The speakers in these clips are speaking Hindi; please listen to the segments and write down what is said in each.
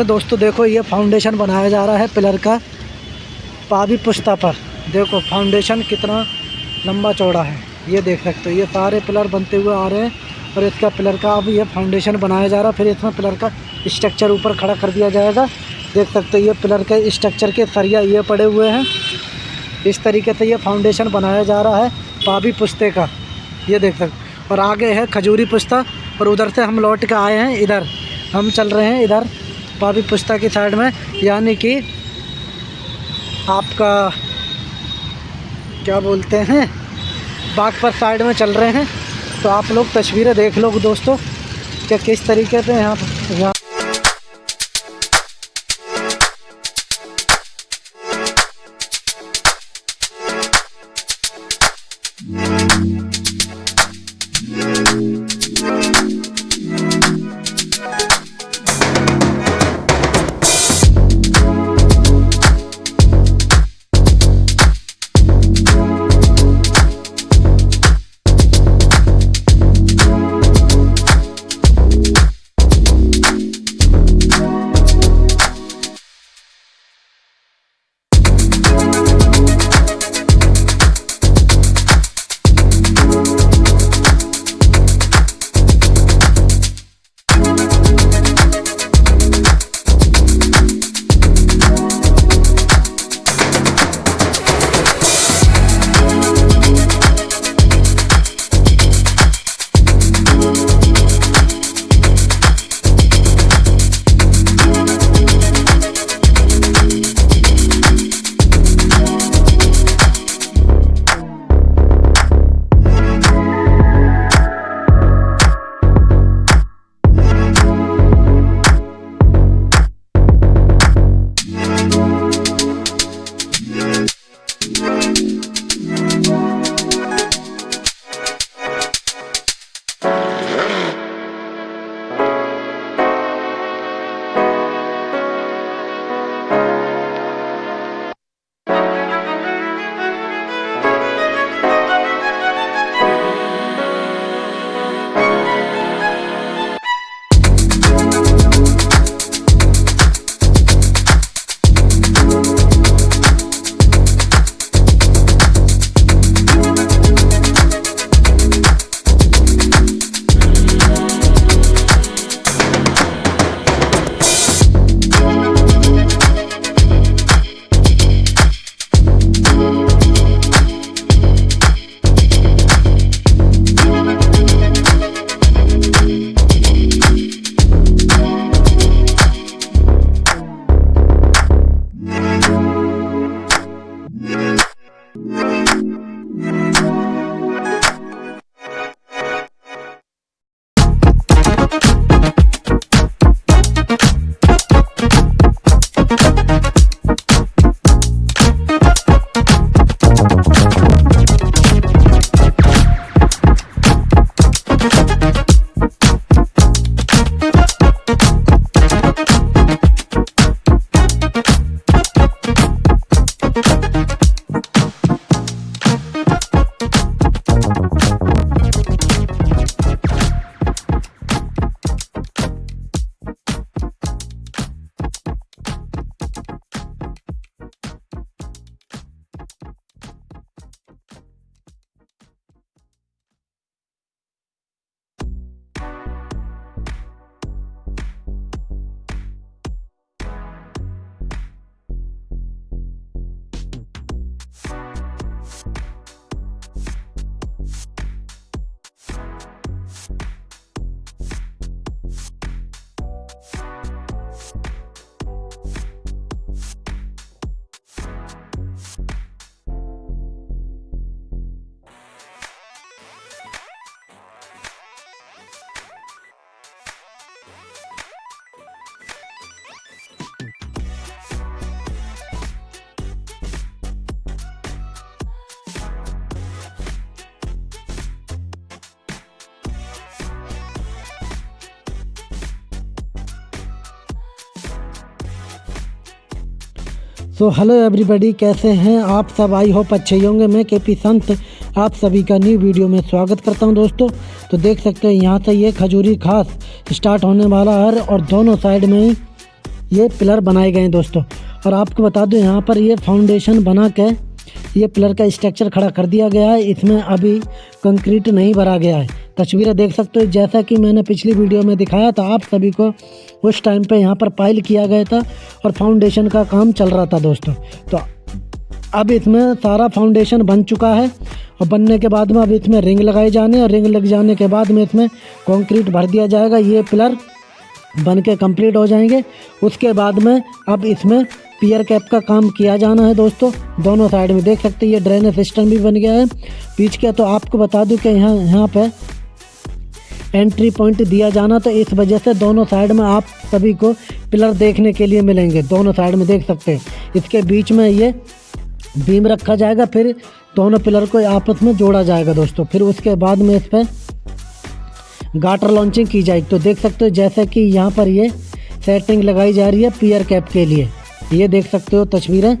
से दोस्तों देखो, ये फाउंडेशन बनाया जा रहा है पिलर का, पावी पुश्ता पर। देखो फाउंडेशन कितना लंबा चौड़ा है, ये देख सकते हो। ये सारे पिलर बनते हुए आ रहे हैं और इसका पिलर का अब ये फाउंडेशन बनाया जा रहा है, फिर इसमें पिलर का स्ट्रक्चर ऊपर खड़ा कर दिया जाएगा। देख सकते हो, ये पिलर के स्ट्रक्चर के सरिया ये पड़े हुए हैं। इस तरीके से ये फाउंडेशन बनाया जा रहा है पावी पुश्ते का, ये देख सकते और आगे है खजूरी पुश्ता, और उधर से हम लौट के आए हैं, इधर। हम चल रहे हैं इधर। पावी पुस्ता की साइड में, यानी कि आपका, क्या बोलते हैं बाग पर साइड में चल रहे हैं। तो आप लोग तस्वीरें देख लो दोस्तों, कि किस तरीके से यहाँ यहाँ सो हेलो एवरीबॉडी कैसे हैं आप सब? आई होप अच्छे होंगे। मैं के पी संत, आप सभी का न्यू वीडियो में स्वागत करता हूँ दोस्तों। तो देख सकते हैं, यहाँ से ये खजूरी खास स्टार्ट होने वाला है और दोनों साइड में ही ये पिलर बनाए गए हैं दोस्तों। और आपको बता दूँ, यहाँ पर ये फाउंडेशन बना के ये पिलर का स्ट्रक्चर खड़ा कर दिया गया है। इसमें अभी कंक्रीट नहीं भरा गया है। तस्वीरें देख सकते हो, जैसा कि मैंने पिछली वीडियो में दिखाया था, आप सभी को उस टाइम पे यहाँ पर पाइल किया गया था और फाउंडेशन का काम चल रहा था दोस्तों। तो अब इसमें सारा फाउंडेशन बन चुका है और बनने के बाद में अब इसमें रिंग लगाए जाने और रिंग लग जाने के बाद में इसमें कंक्रीट भर दिया जाएगा। ये पिलर बन के कंप्लीट हो जाएँगे। उसके बाद में अब इसमें पियर कैप का काम किया जाना है दोस्तों। दोनों साइड में देख सकते हैं, ये ड्रेनेज सिस्टम भी बन गया है। का तो आपको बता दूँ कि यहाँ यहाँ पे एंट्री पॉइंट दिया जाना तो इस वजह से दोनों साइड में आप सभी को पिलर देखने के लिए मिलेंगे। दोनों साइड में देख सकते हैं। इसके बीच में ये बीम रखा जाएगा, फिर दोनों पिलर को आपस में जोड़ा जाएगा दोस्तों। फिर उसके बाद में इस पर गाटर लॉन्चिंग की जाएगी। तो देख सकते हो, जैसे कि यहाँ पर ये सेटिंग लगाई जा रही है पियर कैप के लिए। ये देख सकते हो तस्वीरें।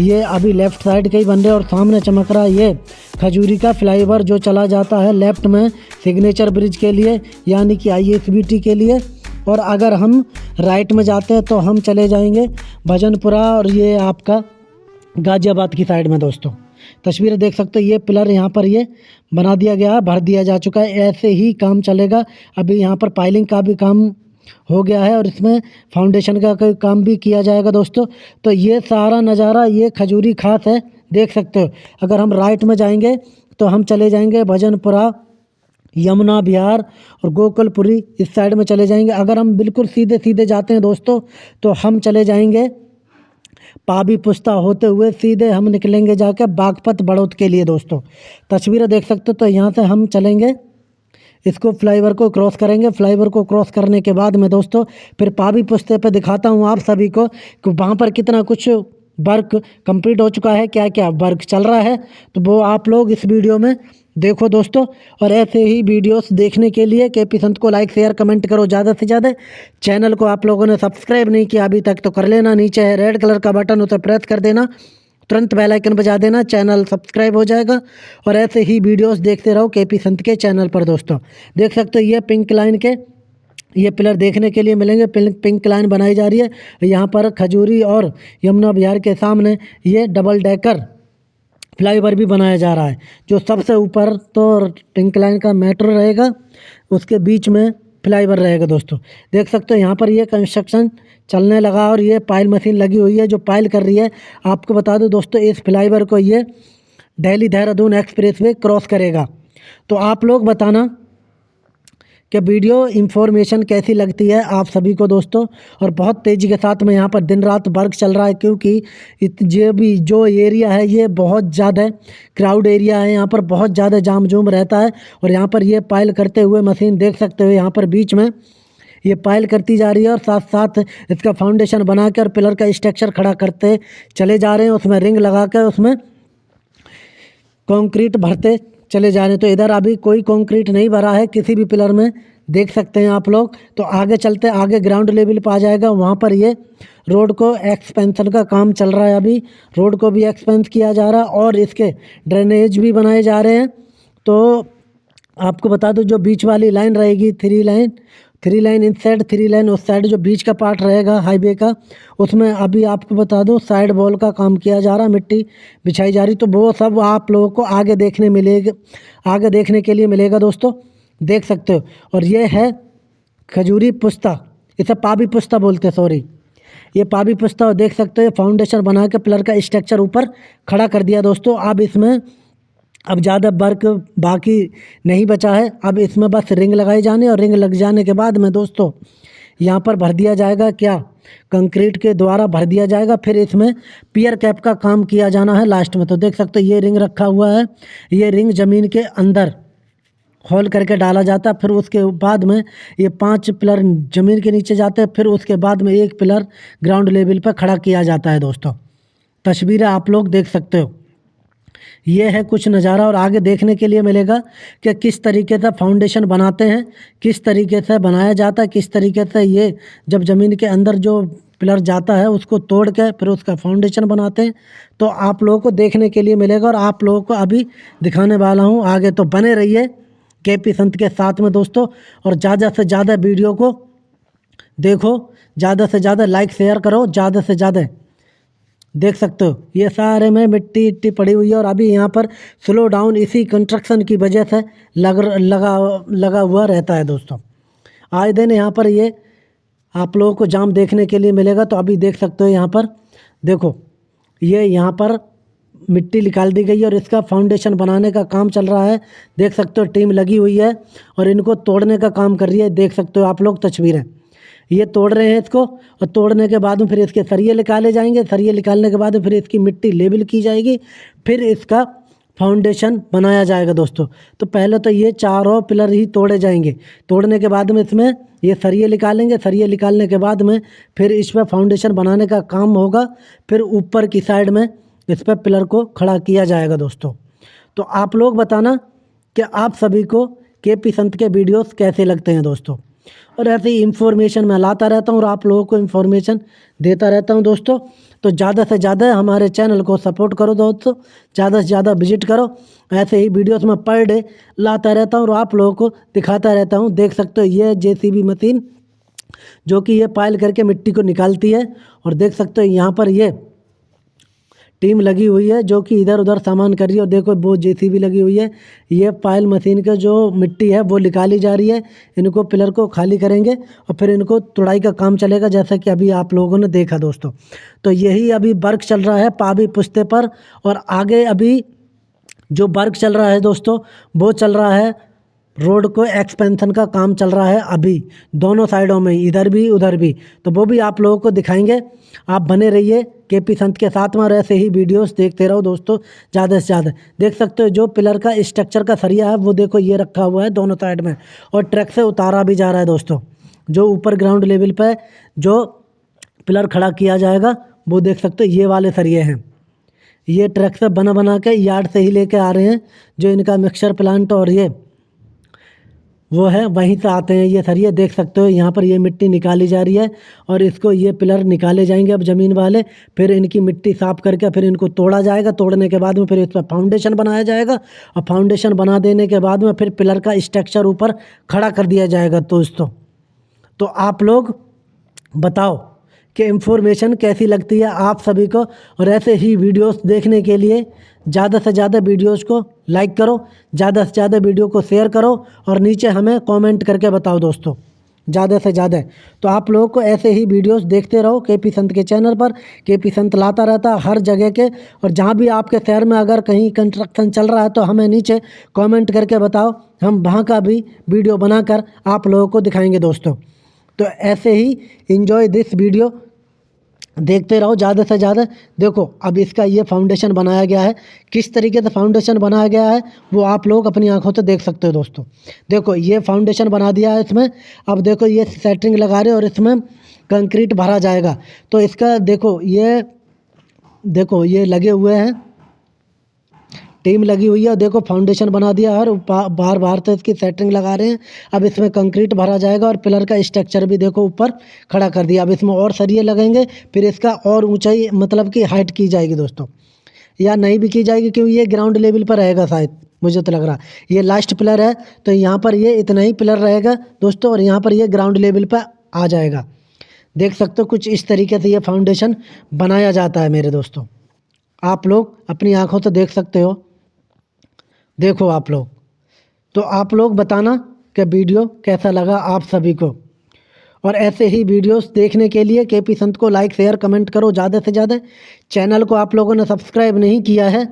ये अभी लेफ़्ट साइड के ही बन रहे और सामने चमक रहा है ये खजूरी का फ्लाईओवर जो चला जाता है लेफ़्ट में सिग्नेचर ब्रिज के लिए, यानी कि आई के लिए। और अगर हम राइट में जाते हैं तो हम चले जाएँगे भजनपुरा और ये आपका गाज़ियाबाद की साइड में दोस्तों। तस्वीरें देख सकते हो, ये पिलर यहाँ पर ये बना दिया गया है, भर दिया जा चुका है, ऐसे ही काम चलेगा। अभी यहाँ पर पाइलिंग का भी काम हो गया है और इसमें फाउंडेशन का काम भी किया जाएगा दोस्तों। तो ये सारा नज़ारा, ये खजूरी खास है, देख सकते हो। अगर हम राइट में जाएँगे तो हम चले जाएँगे भजनपुरा, यमुना बिहार और गोकुलपुरी इस साइड में चले जाएँगे। अगर हम बिल्कुल सीधे सीधे जाते हैं दोस्तों तो हम चले जाएँगे पाबी पुस्ता होते हुए सीधे हम निकलेंगे जाके बागपत बड़ौद के लिए दोस्तों। तस्वीरें देख सकते हो तो यहाँ से हम चलेंगे। इसको फ्लाईवर को क्रॉस करेंगे। फ्लाईवर को क्रॉस करने के बाद में दोस्तों, फिर पावी पुस्ते पे दिखाता हूँ आप सभी को कि वहाँ पर कितना कुछ वर्क कंप्लीट हो चुका है क्या क्या वर्क चल रहा है। तो वो आप लोग इस वीडियो में देखो दोस्तों, और ऐसे ही वीडियोस देखने के लिए के पी संत को लाइक, शेयर, कमेंट करो ज़्यादा से ज़्यादा। चैनल को आप लोगों ने सब्सक्राइब नहीं किया अभी तक तो कर लेना, नीचे है रेड कलर का बटन उसे प्रेस कर देना। तुरंत बेल आइकन बजा देना, चैनल सब्सक्राइब हो जाएगा और ऐसे ही वीडियोस देखते रहो के पी संत के चैनल पर, दोस्तों। देख सकते हो ये पिंक लाइन के, ये पिलर देखने के लिए मिलेंगे। पिंक पिंक लाइन बनाई जा रही है। यहाँ पर खजूरी और यमुना बिहार के सामने ये डबल डेकर फ्लाईओवर भी बनाया जा रहा है, जो सबसे ऊपर तो पिंक लाइन का मेट्रो रहेगा। उसके बीच में फ्लाईओवर रहेगा दोस्तों। देख सकते हो यहाँ पर ये कंस्ट्रक्शन चलने लगा और ये पाइल मशीन लगी हुई है जो पाइल कर रही है। आपको बता दूँ दोस्तों, इस फ्लाईओवर को ये Delhi Dehradun express way cross करेगा। तो आप लोग बताना कि वीडियो इन्फॉर्मेशन कैसी लगती है आप सभी को दोस्तों? और बहुत तेज़ी के साथ में यहाँ पर दिन रात वर्क चल रहा है क्योंकि ये भी जो एरिया है, ये बहुत ज़्यादा क्राउड एरिया है। यहाँ पर बहुत ज़्यादा जाम जूम रहता है और यहाँ पर ये पायल करते हुए मशीन देख सकते हो यहाँ पर बीच में। ये पायल करती जा रही है और साथ साथ इसका फाउंडेशन बना कर पिलर का स्ट्रक्चर खड़ा करते चले जा रहे हैं। उसमें रिंग लगा कर उसमें कंक्रीट भरते चले जा रहे हैं। तो इधर अभी कोई कंक्रीट नहीं भरा है, किसी भी पिलर में। देख सकते हैं आप लोग। तो आगे चलते, आगे ग्राउंड लेवल पर आ जाएगा। वहाँ पर ये रोड को एक्सपेंशन का काम चल रहा है अभी। रोड को भी एक्सपेंस किया जा रहा है और इसके ड्रेनेज भी बनाए जा रहे हैं। तो आपको बता दूँ, जो बीच वाली लाइन रहेगी थ्री लाइन थ्री लाइन इन साइड थ्री लाइन उस साइड जो बीच का पार्ट रहेगा, हाईवे का, उसमें अभी आपको बता दूँ, साइड वॉल का काम किया जा रहा, मिट्टी बिछाई जा रही तो वो सब आप लोगों को आगे देखने मिलेगा, आगे देखने के लिए मिलेगा दोस्तों, देख सकते हो। और ये है खजूरी पुस्ता, इसे पाबी पुस्ता बोलते हैं सॉरी ये पाबी पुस्ता, देख सकते हो फाउंडेशन बना के पिलर का स्ट्रक्चर ऊपर खड़ा कर दिया दोस्तों, अब इसमें अब ज़्यादा वर्क बाकी नहीं बचा है। अब इसमें बस रिंग लगाई जाने और रिंग लग जाने के बाद में दोस्तों, यहाँ पर भर दिया जाएगा क्या? कंक्रीट के द्वारा भर दिया जाएगा, फिर इसमें पियर कैप का काम किया जाना है लास्ट में। तो देख सकते हो, ये रिंग रखा हुआ है, ये रिंग ज़मीन के अंदर होल करके डाला जाता है, फिर उसके बाद में ये पाँच पिलर ज़मीन के नीचे जाते हैं, फिर उसके बाद में एक पिलर ग्राउंड लेवल पर खड़ा किया जाता है दोस्तों। तस्वीरें आप लोग देख सकते हो। ये है कुछ नज़ारा और आगे देखने के लिए मिलेगा कि किस तरीके से फाउंडेशन बनाते हैं, किस तरीके से बनाया जाता है, किस तरीके से ये जब ज़मीन के अंदर जो पिलर जाता है उसको तोड़ के फिर उसका फाउंडेशन बनाते हैं। तो आप लोगों को देखने के लिए मिलेगा और आप लोगों को अभी दिखाने वाला हूँ। आगे तो बने रहिए के पी संत के साथ में दोस्तों और ज़्यादा से ज़्यादा वीडियो को देखो, ज़्यादा से ज़्यादा लाइक शेयर करो, ज़्यादा से ज़्यादा देख सकते हो, ये सारे में मिट्टी इट्टी पड़ी हुई है और अभी यहाँ पर स्लो डाउन इसी कंस्ट्रक्शन की वजह से लग लगा लगा हुआ रहता है दोस्तों। आए दिन यहाँ पर ये आप लोगों को जाम देखने के लिए मिलेगा तो अभी देख सकते हो यहाँ पर। देखो, ये यहाँ पर मिट्टी निकाल दी गई है और इसका फाउंडेशन बनाने का काम चल रहा है। देख सकते हो टीम लगी हुई है और इनको तोड़ने का काम कर रही है। देख सकते हो आप लोग, तस्वीरें। ये तोड़ रहे हैं इसको और तोड़ने के बाद में फिर इसके सरिये निकाले जाएँगे। सरिये निकालने के बाद फिर इसकी मिट्टी लेबल की जाएगी। फिर इसका फाउंडेशन बनाया जाएगा दोस्तों। तो पहले तो ये चारों पिलर ही तोड़े जाएँगे। तोड़ने के बाद में इसमें ये सरिये निकालेंगे। सरिये निकालने के बाद में फिर इस पर फाउंडेशन बनाने का काम होगा। फिर ऊपर की साइड में इस पर पिलर को खड़ा किया जाएगा दोस्तों। तो आप लोग बताना कि आप सभी को के पी संत के वीडियोस कैसे लगते हैं दोस्तों? और ऐसे ही इन्फॉर्मेशन मैं लाता रहता हूँ और आप लोगों को इन्फॉर्मेशन देता रहता हूँ दोस्तों। तो ज़्यादा से ज़्यादा हमारे चैनल को सपोर्ट करो दोस्तों। ज़्यादा से ज़्यादा विज़िट करो। ऐसे ही वीडियोस में पर डे लाता रहता हूँ और आप लोगों को दिखाता रहता हूँ। देख सकते हो ये जेसीबी मशीन जो कि ये पायल करके मिट्टी को निकालती है। और देख सकते हो यहाँ पर ये टीम लगी हुई है जो कि इधर उधर सामान कर रही है और देखो वो जेसीबी लगी हुई है। ये पायल मशीन का जो मिट्टी है वो निकाली जा रही है। इनको पिलर को खाली करेंगे और फिर इनको तुड़ाई का काम चलेगा जैसा कि अभी आप लोगों ने देखा दोस्तों। तो यही अभी वर्क चल रहा है पावी पुश्ते पर और आगे अभी जो वर्क चल रहा है दोस्तों, वो चल रहा है रोड को एक्सपेंशन का काम चल रहा है अभी, दोनों साइडों में, इधर भी, उधर भी। तो वो भी आप लोगों को दिखाएँगे। आप बने रहिए के पी संत के साथ में, और ऐसे ही वीडियोस देखते रहो दोस्तों, ज़्यादा से ज़्यादा। देख सकते हो जो पिलर का स्ट्रक्चर का सरिया है, वो देखो ये रखा हुआ है दोनों साइड में, और ट्रैक से उतारा भी जा रहा है दोस्तों। जो ऊपर ग्राउंड लेवल पर जो पिलर खड़ा किया जाएगा, वो देख सकते हो ये वाले सरिये हैं। ये ट्रक से बना बना के यार्ड से ही लेके आ रहे हैं, जो इनका मिक्सर प्लांट और ये वो है, वहीं से आते हैं। ये सर, ये देख सकते हो, यहाँ पर ये मिट्टी निकाली जा रही है और इसको ये पिलर निकाले जाएँगे अब ज़मीन वाले। फिर इनकी मिट्टी साफ़ करके फिर इनको तोड़ा जाएगा। तोड़ने के बाद में फिर इस पर फाउंडेशन बनाया जाएगा और फाउंडेशन बना देने के बाद में फिर पिलर का स्ट्रक्चर ऊपर खड़ा कर दिया जाएगा दोस्तों। तो आप लोग बताओ कि इन्फॉर्मेशन कैसी लगती है आप सभी को और ऐसे ही वीडियोस देखने के लिए, ज़्यादा से ज़्यादा वीडियोस को लाइक करो, ज़्यादा से ज़्यादा वीडियो को शेयर करो और नीचे हमें कमेंट करके बताओ दोस्तों, ज़्यादा से ज़्यादा। तो आप लोगों को ऐसे ही वीडियोस देखते रहो के पी संत के चैनल पर के पी संत लाता रहता हर जगह के और जहाँ भी आपके शहर में अगर कहीं कंस्ट्रक्शन चल रहा है तो हमें नीचे कमेंट करके बताओ, हम वहाँ का भी वीडियो बनाकर आप लोगों को दिखाएँगे दोस्तों। तो ऐसे ही इन्जॉय दिस वीडियो देखते रहो ज़्यादा से ज़्यादा. देखो, अब इसका ये फाउंडेशन बनाया गया है. किस तरीके से फाउंडेशन बनाया गया है, वो आप लोग अपनी आँखों से देख सकते हो दोस्तों. देखो, ये फाउंडेशन बना दिया है इसमें. अब देखो, ये सेटरिंग लगा रहे और इसमें कंक्रीट भरा जाएगा. तो इसका देखो, ये देखो, ये लगे हुए हैं. टीम लगी हुई है देखो फाउंडेशन बना दिया और बाहर बाहर से इसकी सेटिंग लगा रहे हैं। अब इसमें कंक्रीट भरा जाएगा और पिलर का स्ट्रक्चर भी देखो ऊपर खड़ा कर दिया। अब इसमें और सरिये लगेंगे, फिर इसका और ऊंचाई मतलब कि हाइट की जाएगी दोस्तों। या नहीं भी की जाएगी, क्योंकि ये ग्राउंड लेवल पर रहेगा शायद, मुझे तो लग रहा। ये लास्ट पिलर है तो यहाँ पर ये इतना ही पिलर रहेगा दोस्तों और यहाँ पर ये ग्राउंड लेवल पर आ जाएगा। देख सकते हो कुछ इस तरीके से ये फाउंडेशन बनाया जाता है मेरे दोस्तों। आप लोग अपनी आँखों से देख सकते हो। देखो आप लोग। तो आप लोग बताना कि वीडियो कैसा लगा आप सभी को। और ऐसे ही वीडियोस देखने के लिए के पी संत को लाइक शेयर कमेंट करो ज़्यादा से ज़्यादा। चैनल को आप लोगों ने सब्सक्राइब नहीं किया है,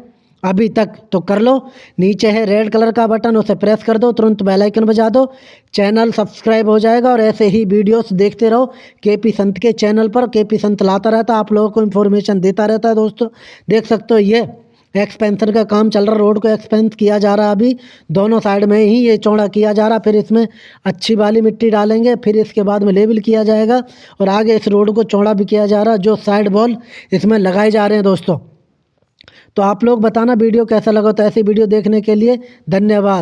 अभी तक तो कर लो। नीचे है रेड कलर का बटन उसे प्रेस कर दो, तुरंत बेल आइकन बजा दो। चैनल सब्सक्राइब हो जाएगा और ऐसे ही वीडियोस देखते रहो। के पी संत के चैनल पर के पी संत लाता रहता, आप लोगों को इन्फॉर्मेशन देता रहता है दोस्तों। देख सकते हो ये। एक्सपेंशन का काम चल रहा रोड को एक्सपेंस किया जा रहा है अभी। दोनों साइड में ही ये चौड़ा किया जा रहा, फिर इसमें अच्छी वाली मिट्टी डालेंगे, फिर इसके बाद में लेबल किया जाएगा और आगे इस रोड को चौड़ा भी किया जा रहा, जो साइड बॉल इसमें लगाए जा रहे हैं दोस्तों। तो आप लोग बताना वीडियो कैसा लगा तो ऐसी वीडियो देखने के लिए धन्यवाद।